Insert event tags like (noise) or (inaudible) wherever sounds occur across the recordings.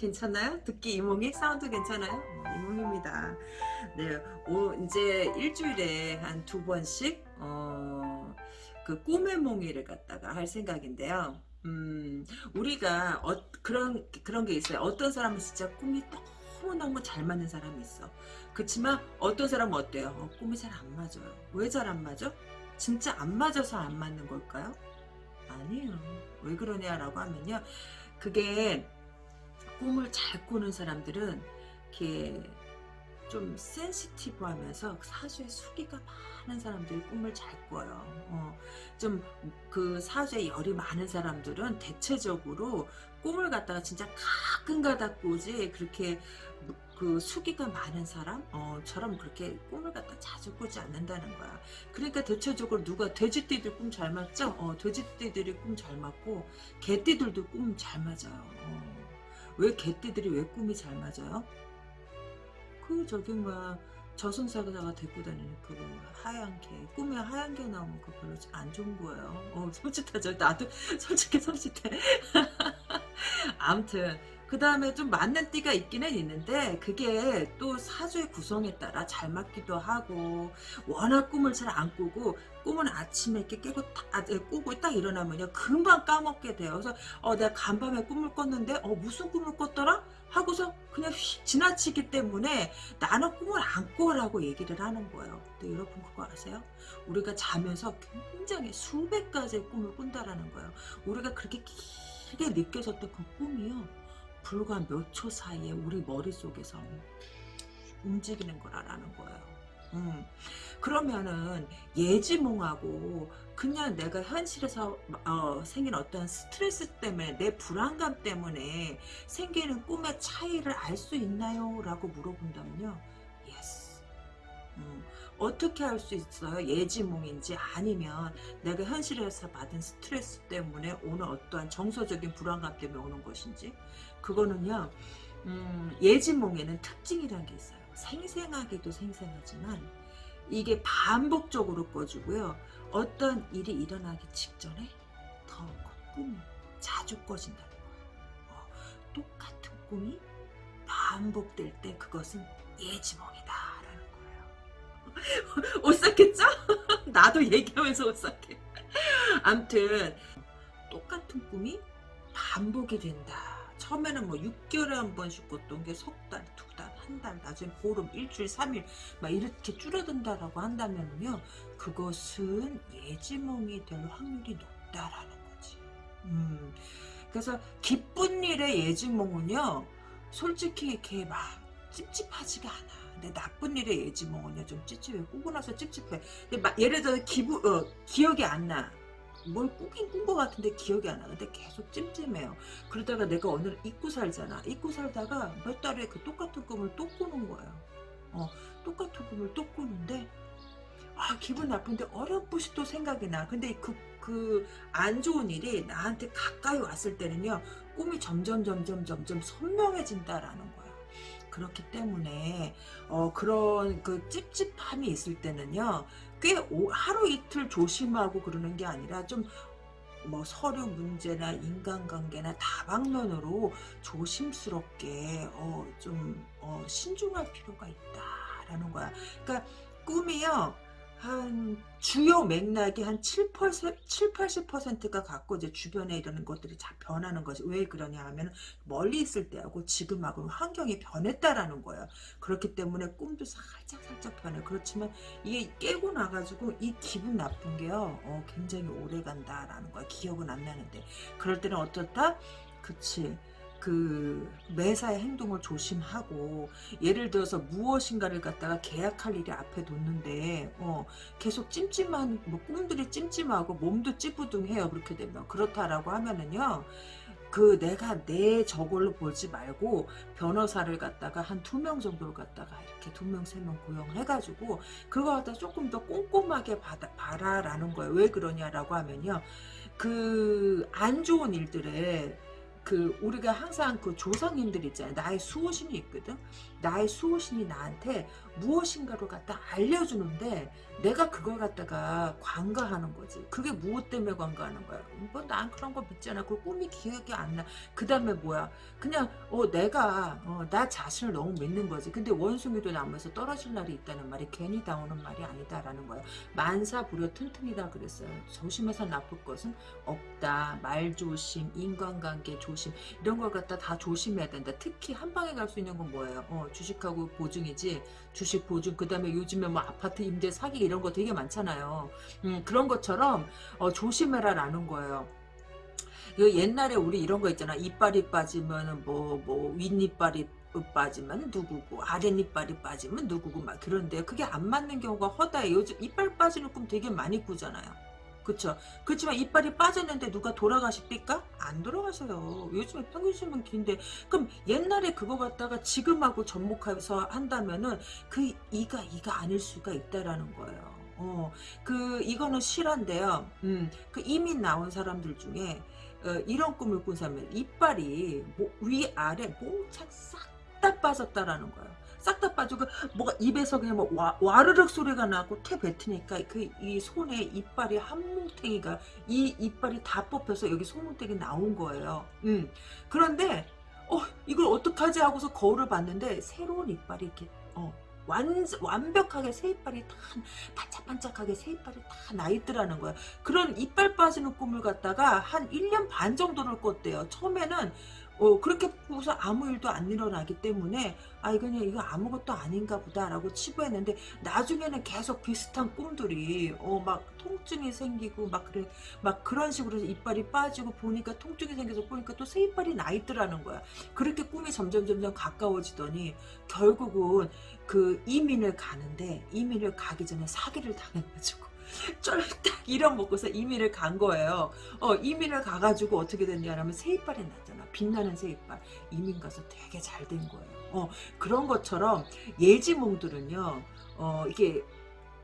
괜찮나요? 듣기 이몽이? 사운드 괜찮아요? 어, 이몽입니다. 네, 오, 이제 일주일에 한 두 번씩, 어, 그 꿈의 몽이를 갖다가 할 생각인데요. 음, 우리가, 어, 그런, 그런 게 있어요. 어떤 사람은 진짜 꿈이 너무너무 잘 맞는 사람이 있어. 그렇지만 어떤 사람은 어때요? 어, 꿈이 잘 안 맞아요. 왜 잘 안 맞아? 진짜 안 맞아서 안 맞는 걸까요? 아니에요. 왜 그러냐라고 하면요. 그게 꿈을 잘 꾸는 사람들은 이렇게 좀 sensitive 하면서 사주에 수기가 많은 사람들이 꿈을 잘 꿔요. 어, 좀 그 사주에 열이 많은 사람들은 대체적으로 꿈을 갖다가 진짜 가끔 가다 꾸지 그렇게 그 수기가 많은 사람처럼 어, 그렇게 꿈을 갖다 자주 꾸지 않는다는 거야. 그러니까 대체적으로 누가 돼지띠들 꿈 잘 맞죠? 어, 돼지띠들이 꿈 잘 맞고 개띠들도 꿈 잘 맞아요. 어. 왜 개띠들이 왜 꿈이 잘 맞아요? 그 저기 뭐야 저승사자가 데리고 다니는 그 하얀 개 꿈에 하얀 개 나오면 그 별로 안 좋은 거예요. 어 (laughs) 솔직하죠. 나도 솔직히 솔직해. (laughs) 아무튼 그 다음에 좀 맞는 띠가 있기는 있는데 그게 또 사주의 구성에 따라 잘 맞기도 하고 워낙 꿈을 잘 안 꾸고 꿈은 아침에 이렇게 깨고 딱 아, 네, 꾸고 딱 일어나면요 금방 까먹게 돼요. 그래서 어 내가 간밤에 꿈을 꿨는데 어 무슨 꿈을 꿨더라? 하고서 그냥 휙 지나치기 때문에 나는 꿈을 안 꿔라고 얘기를 하는 거예요. 근데 여러분 그거 아세요? 우리가 자면서 굉장히 수백 가지의 꿈을 꾼다라는 거예요. 우리가 그렇게 길게 느껴졌던 그 꿈이요. 불과 몇 초 사이에 우리 머릿속에서 움직이는 거라는 거예요. 음. 그러면은 예지몽하고 그냥 내가 현실에서 어, 생긴 어떤 스트레스 때문에 내 불안감 때문에 생기는 꿈의 차이를 알 수 있나요? 라고 물어본다면요. Yes. 음. 어떻게 할 수 있어요? 예지몽인지 아니면 내가 현실에서 받은 스트레스 때문에 오는 어떠한 정서적인 불안감 때문에 오는 것인지 그거는요 음, 예지몽에는 특징이라는 게 있어요. 생생하기도 생생하지만 이게 반복적으로 꺼지고요. 어떤 일이 일어나기 직전에 더그 꿈이 자주 꺼진다는 거예요. 어, 똑같은 꿈이 반복될 때 그것은 예지몽이다 라는 거예요. (laughs) 오싹했죠? (laughs) 나도 얘기하면서 오싹해. 암튼 똑같은 꿈이 반복이 된다. 처음에는 뭐 6개월에 한 번씩 꿨던 게 석 달, 두 달, 한 달, 나중에 보름, 일주일, 삼일 막 이렇게 줄어든다라고 한다면요. 그것은 예지몽이 될 확률이 높다라는 거지. 음. 그래서 기쁜 일의 예지몽은요. 솔직히 이렇게 막 찝찝하지가 않아. 근데 나쁜 일의 예지몽은요. 좀 찝찝해. 꾸고 나서 찝찝해. 근데 막 예를 들어 기부, 어, 기억이 안 나. 뭘 꾸긴 꾼 것 같은데 기억이 안 나는데 계속 찜찜해요. 그러다가 내가 오늘 잊고 살잖아. 잊고 살다가 몇 달에 그 똑같은 꿈을 또 꾸는 거예요. 어, 똑같은 꿈을 또 꾸는데 아 기분 나쁜데 어렴풋이 또 생각이 나. 근데 그 그 안 좋은 일이 나한테 가까이 왔을 때는요 꿈이 점점 점점 점점 선명해진다라는 거야. 그렇기 때문에 어 그런 그 찝찝함이 있을 때는요 꽤 오, 하루 이틀 조심하고 그러는 게 아니라 좀 뭐 서류 문제나 인간관계나 다방면으로 조심스럽게 어, 좀 어, 신중할 필요가 있다라는 거야. 그러니까 꿈이요. 한 주요 맥락이 한 7, 7 80%가 갖고 이제 주변에 이런 것들이 다 변하는 거지. 왜 그러냐 하면 멀리 있을 때하고 지금하고 환경이 변했다라는 거예요. 그렇기 때문에 꿈도 살짝 살짝 변해. 그렇지만 이게 깨고 나가지고 이 기분 나쁜 게요. 어, 굉장히 오래 간다라는 거야. 기억은 안 나는데. 그럴 때는 어떻다? 그치. 그 매사의 행동을 조심하고 예를 들어서 무엇인가를 갖다가 계약할 일이 앞에 놓는데 어, 계속 찜찜한 뭐 꿈들이 찜찜하고 몸도 찌부둥해요 그렇게 되면. 그렇다라고 하면은요 그 내가 내 저걸로 보지 말고 변호사를 갖다가 한 두 명 정도를 갖다가 이렇게 두 명 세 명 고용해가지고 그거 갖다 조금 더 꼼꼼하게 받아, 봐라라는 거예요. 왜 그러냐라고 하면요 그 안 좋은 일들에 그 우리가 항상 그 조상님들 있잖아요. 나의 수호신이 있거든. 나의 수호신이 나한테 무엇인가를 갖다 알려주는데 내가 그걸 갖다가 관가하는 거지. 그게 무엇 때문에 관가하는 거야? 뭐 난 그런 거 믿잖아. 그 꿈이 기억이 안 나. 그 다음에 뭐야? 그냥 어 내가 어, 나 자신을 너무 믿는 거지. 근데 원숭이도 나무에서 떨어질 날이 있다는 말이 괜히 나오는 말이 아니다라는 거야. 만사부려 튼튼이다 그랬어요. 조심해서 나쁠 것은 없다. 말 조심, 인간관계 조심 이런 걸 갖다 다 조심해야 된다. 특히 한 방에 갈 수 있는 건 뭐예요? 어, 주식하고 보증이지. 주식 보증 그 다음에 요즘에 뭐 아파트 임대 사기 이런 거 되게 많잖아요. 음, 그런 것처럼 어, 조심해라라는 거예요. 그 옛날에 우리 이런 거 있잖아. 이빨이 빠지면 뭐, 뭐, 윗이빨이 빠지면 누구고, 아랫이빨이 빠지면 누구고, 막 그런데 그게 안 맞는 경우가 허다해. 요즘 이빨 빠지는 꿈 되게 많이 꾸잖아요. 그쵸. 그렇지만 이빨이 빠졌는데 누가 돌아가십니까? 안 돌아가셔요. 요즘에 평균 수명 긴데. 그럼 옛날에 그거 갖다가 지금하고 접목해서 한다면은 그 이가 이가 아닐 수가 있다라는 거예요. 어, 그 이거는 실화인데요. 음, 그 이미 나온 사람들 중에 어, 이런 꿈을 꾼 사람은 이빨이 뭐, 위 아래 몽창 싹 다 빠졌다라는 거예요. 싹 다 빠지고 뭐가 입에서 그냥 뭐 와, 와르륵 소리가 나고 퇴 뱉으니까 그 이 손에 이빨이 한 뭉탱이가 이 이빨이 다 뽑혀서 여기 손뭉탱이 나온 거예요. 음. 그런데 어 이걸 어떡하지 하고서 거울을 봤는데 새로운 이빨이 이렇게 어 완, 완벽하게 새 이빨이 다 반짝반짝하게 새 이빨이 다 나있더라는 거야. 그런 이빨 빠지는 꿈을 갖다가 한 1년 반 정도를 꿨대요. 처음에는 어, 그렇게 보고서 아무 일도 안 일어나기 때문에 아 그냥 이거 아무것도 아닌가 보다라고 치부했는데 나중에는 계속 비슷한 꿈들이 어 막 통증이 생기고 막 그래 막 그런 식으로 이빨이 빠지고 보니까 통증이 생겨서 보니까 또 새 이빨이 나 있더라는 거야. 그렇게 꿈이 점점 점점 가까워지더니 결국은 그 이민을 가는데 이민을 가기 전에 사기를 당해가지고 (laughs) 쫄딱 잃어먹고서 이민을 간 거예요. 어, 이민을 가가지고 어떻게 됐냐면 새 이빨이 났잖아. 빛나는 새 이빨. 이민 가서 되게 잘 된 거예요. 어, 그런 것처럼 예지몽들은요, 어, 이게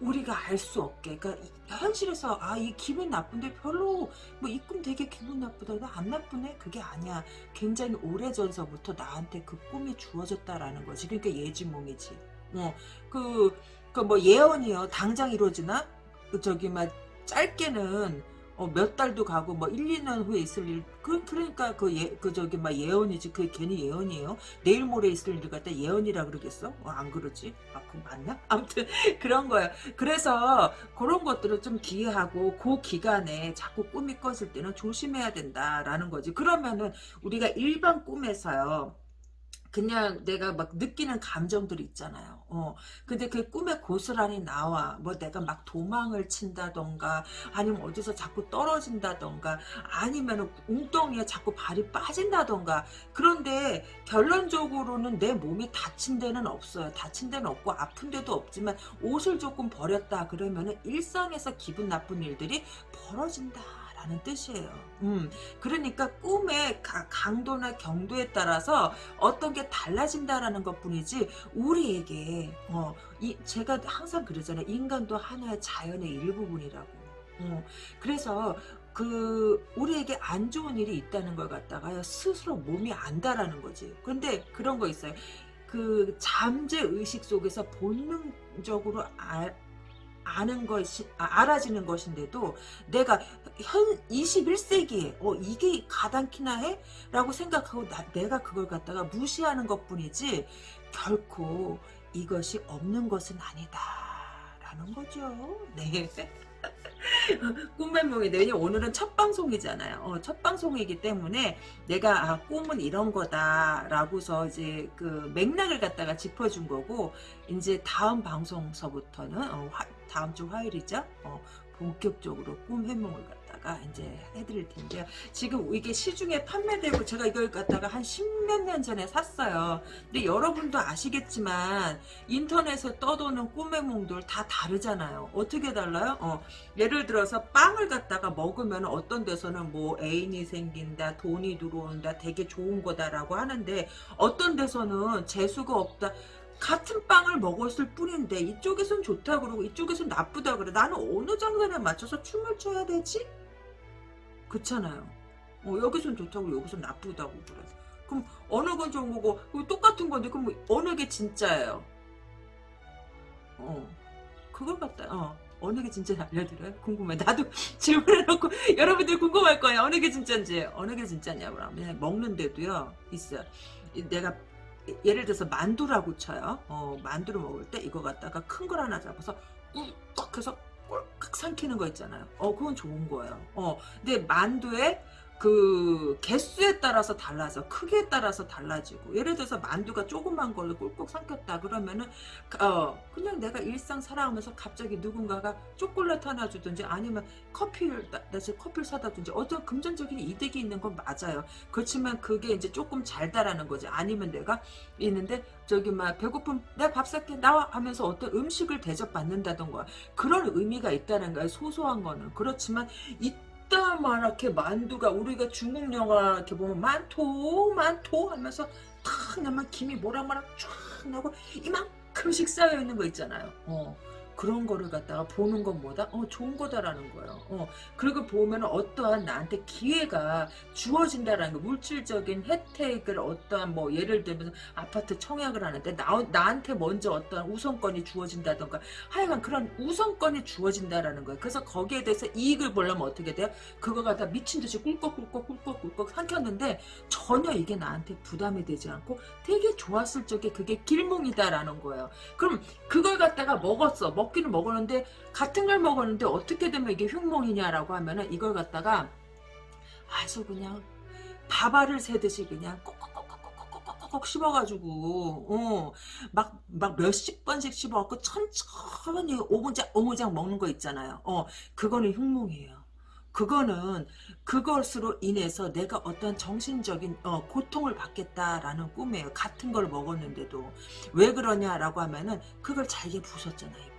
우리가 알 수 없게. 그러니까 현실에서 아 이 기분 나쁜데 별로 뭐이꿈 되게 기분 나쁘다 나안 나쁘네? 그게 아니야. 굉장히 오래전서부터 나한테 그 꿈이 주어졌다라는 거지. 그러니까 예지몽이지. 어그 그뭐 예언이요. 당장 이루어지나? 그 저기 막 짧게는 어, 몇 달도 가고 뭐 1, 2년 후에 있을 일 그, 그러니까 그, 예, 그 저기 막 예언이지 그게 괜히 예언이에요 내일 모레 있을 일을 갖다 예언이라 그러겠어? 어, 안 그러지? 아 그건 맞나? (laughs) 아무튼 그런 거예요 그래서 그런 것들을 좀 기회하고 그 기간에 자꾸 꿈이 꿔질 때는 조심해야 된다라는 거지 그러면은 우리가 일반 꿈에서요 그냥 내가 막 느끼는 감정들이 있잖아요. 어. 근데 그 꿈에 고스란히 나와. 뭐 내가 막 도망을 친다던가, 아니면 어디서 자꾸 떨어진다던가, 아니면 웅덩이에 자꾸 발이 빠진다던가. 그런데 결론적으로는 내 몸이 다친 데는 없어요. 다친 데는 없고 아픈 데도 없지만 옷을 조금 버렸다 그러면 은 일상에서 기분 나쁜 일들이 벌어진다. 라는 뜻이에요. 음, 그러니까 꿈의 강도나 경도에 따라서 어떤 게 달라진다라는 것 뿐이지, 우리에게, 어, 이, 제가 항상 그러잖아요. 인간도 하나의 자연의 일부분이라고. 어, 그래서, 그, 우리에게 안 좋은 일이 있다는 걸 갖다가 스스로 몸이 안다라는 거지. 근데 그런 거 있어요. 그 잠재 의식 속에서 본능적으로 알, 아는 것이 아, 알아지는 것인데도 내가 현 21세기에 어 이게 가당키나 해? 라고 생각하고 나, 내가 그걸 갖다가 무시하는 것 뿐이지 결코 이것이 없는 것은 아니다. 라는 거죠. 네 꿈의 몽인데 왜냐 오늘은 첫 방송이잖아요. 어, 첫 방송이기 때문에 내가 아, 꿈은 이런 거다 라고서 이제 그 맥락을 갖다가 짚어준 거고 이제 다음 방송서부터는 어, 화, 다음 주 화요일이죠. 어, 본격적으로 꿈 해몽을 갖다가 이제 해드릴 텐데요. 지금 이게 시중에 판매되고 제가 이걸 갖다가 한 십몇 년 전에 샀어요. 근데 여러분도 아시겠지만 인터넷에 떠도는 꿈 해몽들 다 다르잖아요. 어떻게 달라요? 어, 예를 들어서 빵을 갖다가 먹으면 어떤 데서는 뭐 애인이 생긴다, 돈이 들어온다, 되게 좋은 거다라고 하는데 어떤 데서는 재수가 없다. 같은 빵을 먹었을 뿐인데 이쪽에선 좋다 그러고 이쪽에선 나쁘다 그래 나는 어느 장단에 맞춰서 춤을 춰야 되지? 그렇잖아요 어, 여기선 좋다고 여기선 나쁘다고 그래 그럼 어느 건 좋은 거고 똑같은 건데 그럼 어느 게 진짜예요 어. 그걸 갖다 어. 어느 게 진짜 알려드려요? 궁금해. 나도 (laughs) 질문해놓고 (laughs) 여러분들 궁금할 거예요. 어느 게 진짜인지. 어느 게 진짜냐 그러면 먹는데도요 있어요. 이 내가 예를 들어서 만두라고 쳐요. 어, 만두를 먹을 때 이거 갖다가 큰 걸 하나 잡아서 꿀떡 해서 꼴깍 삼키는 거 있잖아요. 어, 그건 좋은 거예요. 어, 근데 만두에 그 개수에 따라서 달라져. 크기에 따라서 달라지고. 예를 들어서 만두가 조그만 걸로 꿀꺽 삼켰다 그러면은 어 그냥 내가 일상 살아가면서 갑자기 누군가가 초콜릿 하나 주든지 아니면 커피를 나, 나 지금 커피를 사다 든지 어떤 금전적인 이득이 있는 건 맞아요. 그렇지만 그게 이제 조금 잘 다라는 거지. 아니면 내가 있는데 저기 막 배고픔 내가 밥 살게 나와 하면서 어떤 음식을 대접받는다던가 그런 의미가 있다는 거예요. 소소한 거는. 그렇지만 이 이따만하게 만두가 우리가 중국 영화 이렇게 보면 만토 만토 하면서 탁 나면 김이 모락모락 쫙 나고 이만큼씩 쌓여 있는 거 있잖아요. 어. 그런 거를 갖다가 보는 것보다 어 좋은 거다라는 거예요. 어 그리고 보면 어떠한 나한테 기회가 주어진다라는 거 물질적인 혜택을 어떠한 뭐 예를 들면 아파트 청약을 하는데 나, 나한테 먼저 어떠한 우선권이 주어진다던가 하여간 그런 우선권이 주어진다라는 거예요. 그래서 거기에 대해서 이익을 보려면 어떻게 돼요? 그거 갖다 미친 듯이 꿀꺽꿀꺽 꿀꺽꿀꺽 삼켰는데 전혀 이게 나한테 부담이 되지 않고 되게 좋았을 적에 그게 길몽이다라는 거예요. 그럼 그걸 갖다가 먹었어. 먹기는 먹었는데 같은 걸 먹었는데 어떻게 되면 이게 흉몽이냐라고 하면은 이걸 갖다가 아주 그냥 밥알을 새듯이 그냥 꼭꼭꼭꼭꼭꼭꼭 씹어가지고 어막막 몇십 번씩 씹어갖고 천천히 오무작 오무작 먹는 거 있잖아요. 어 그거는 흉몽이에요. 그거는 그것으로 인해서 내가 어떤 정신적인 어, 고통을 받겠다라는 꿈이에요. 같은 걸 먹었는데도 왜 그러냐라고 하면은 그걸 잘게 부셨잖아요.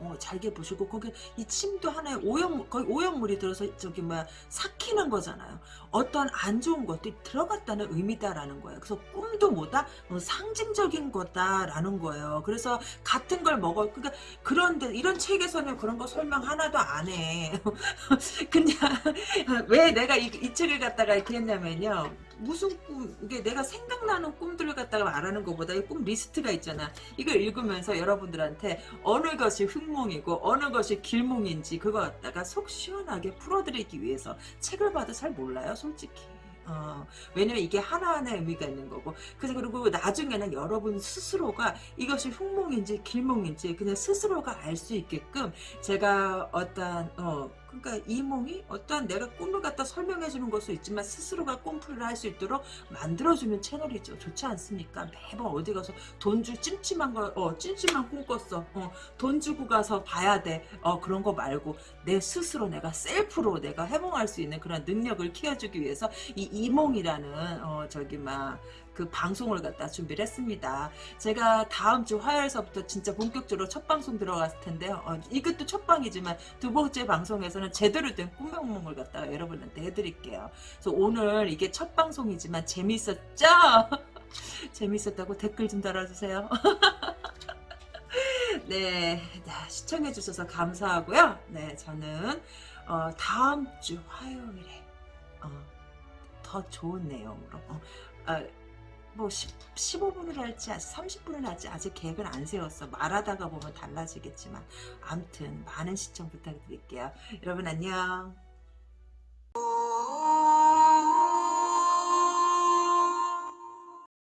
어, 잘게 부시고 거기 이 침도 하나의 오염 거의 오염물이 들어서 저기 뭐야 삭히는 거잖아요. 어떤 안 좋은 것들이 들어갔다는 의미다라는 거예요. 그래서 꿈도 뭐다 어, 상징적인 거다라는 거예요. 그래서 같은 걸 먹어 그러니까 그런데 이런 책에서는 그런 거 설명 하나도 안 해. (laughs) 그냥 왜 내가 이, 이 책을 갖다가 이렇게 했냐면요. 무슨 꿈 이게 내가 생각나는 꿈들을 갖다가 말하는 것보다 이 꿈 리스트가 있잖아. 이걸 읽으면서 여러분들한테 어느 것이 흑몽이고 어느 것이 길몽인지 그거 갖다가 속 시원하게 풀어드리기 위해서 책을 봐도 잘 몰라요 솔직히. 어, 왜냐면 이게 하나하나의 의미가 있는 거고. 그래서 그리고 나중에는 여러분 스스로가 이것이 흉몽인지 길몽인지 그냥 스스로가 알 수 있게끔 제가 어떤 어 그러니까 이몽이 어떠한 내가 꿈을 갖다 설명해 주는 것도 있지만 스스로가 꿈풀이를 할수 있도록 만들어주는 채널이죠. 좋지 않습니까? 매번 어디 가서 돈주 찜찜한 거, 어, 찜찜한 꿈 꿨어. 어, 돈 주고 가서 봐야 돼. 어, 그런 거 말고 내 스스로 내가 셀프로 내가 해몽할 수 있는 그런 능력을 키워주기 위해서 이 이몽이라는, 어, 저기, 막, 그 방송을 갖다 준비를 했습니다. 제가 다음 주 화요일서부터 진짜 본격적으로 첫 방송 들어갔을 텐데요. 어, 이것도 첫 방이지만 두 번째 방송에서는 제대로 된 꿈명몽을 갖다가 여러분한테 해드릴게요. 그래서 오늘 이게 첫 방송이지만 재밌었죠? (laughs) 재밌었다고 댓글 좀 달아주세요. (laughs) 네, 시청해주셔서 감사하고요. 네, 저는 어, 다음 주 화요일에 어, 더 좋은 내용으로 어, 어, 뭐 10, 15분을 할지 30분을 할지 아직 계획을 안 세웠어. 말하다가 보면 달라지겠지만. 암튼 많은 시청 부탁드릴게요. 여러분 안녕